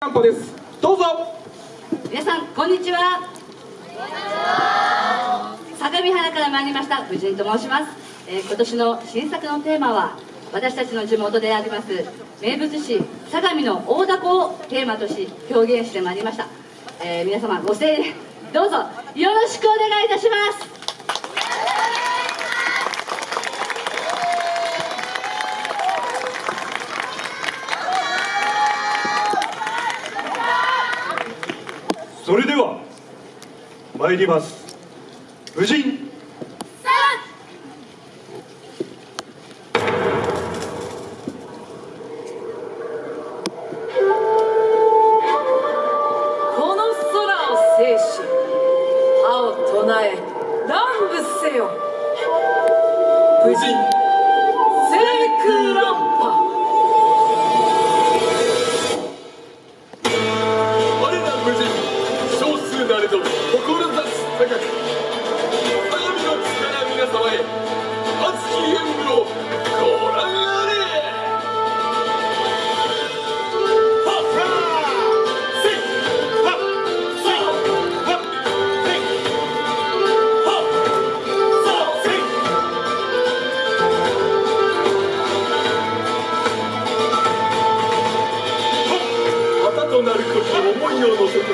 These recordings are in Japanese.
散歩です。どうぞ。皆さんこんにちは。相模原から参りました藤井と申します、えー今年の新作のテーマは私たちの地元であります名物市相模の大凧をテーマとし表現してまいりました、えー皆様ご声援どうぞよろしくお願いいたします。それでは参ります。婦人。この空を制し歯を唱え乱舞せよ。無人思いを乗せて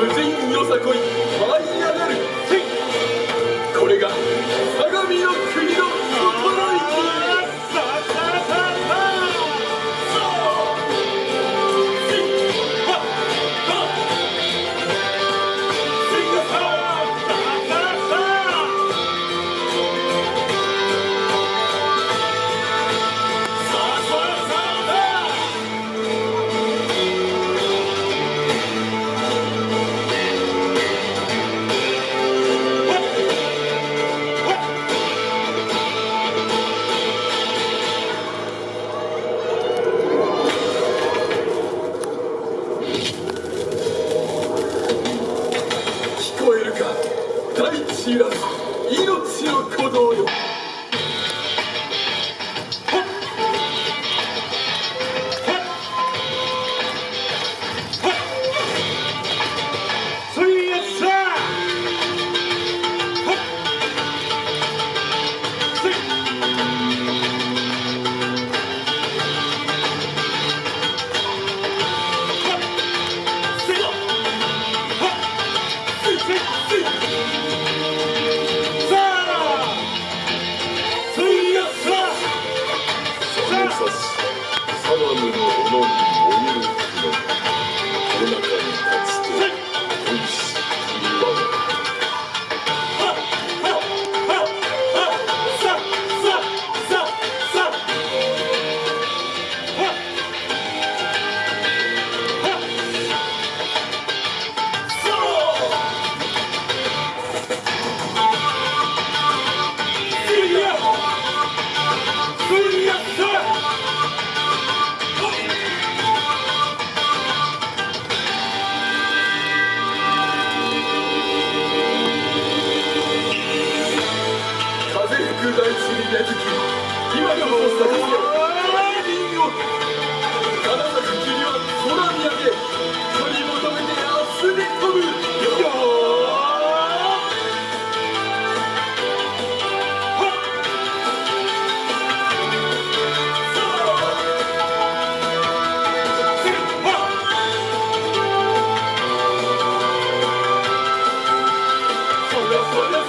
無人よさこい舞い上がる。これが相模の 저도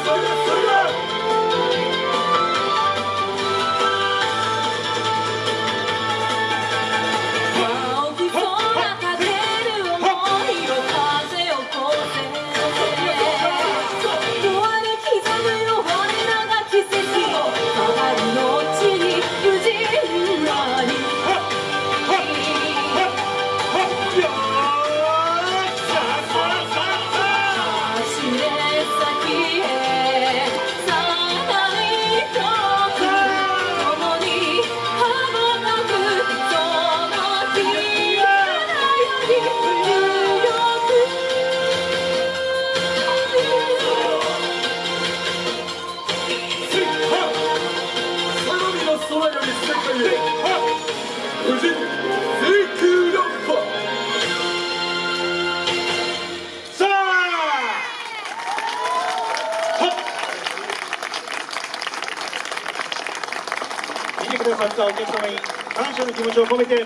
Thank you. 見てくださったお客様に感謝の気持ちを込めて礼。